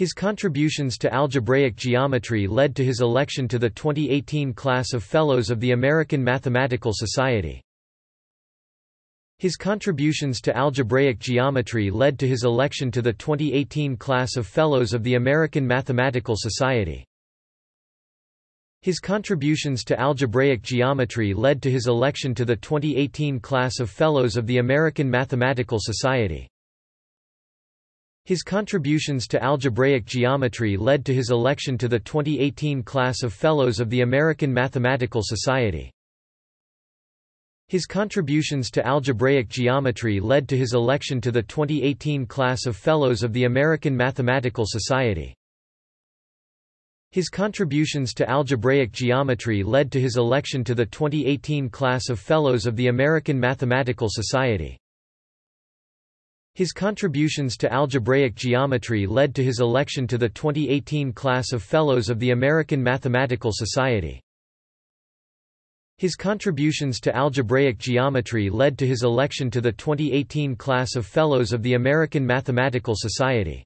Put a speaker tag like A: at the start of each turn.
A: His contributions to algebraic geometry led to his election to the 2018 class of Fellows of the American Mathematical Society. His contributions to algebraic geometry led to his election to the 2018 class of Fellows of the American Mathematical Society. His contributions to algebraic geometry led to his election to the 2018 class of Fellows of the American Mathematical Society. His contributions to algebraic geometry led to his election to the 2018 class of Fellows of the American Mathematical Society. His contributions to algebraic geometry led to his election to the 2018 class of Fellows of the American Mathematical Society. His contributions to algebraic geometry led to his election to the 2018 class of Fellows of the American Mathematical Society. His contributions to algebraic geometry led to his election to the 2018 class of Fellows of the American Mathematical Society. His contributions to algebraic geometry led to his election to the 2018 class of Fellows of the American Mathematical Society.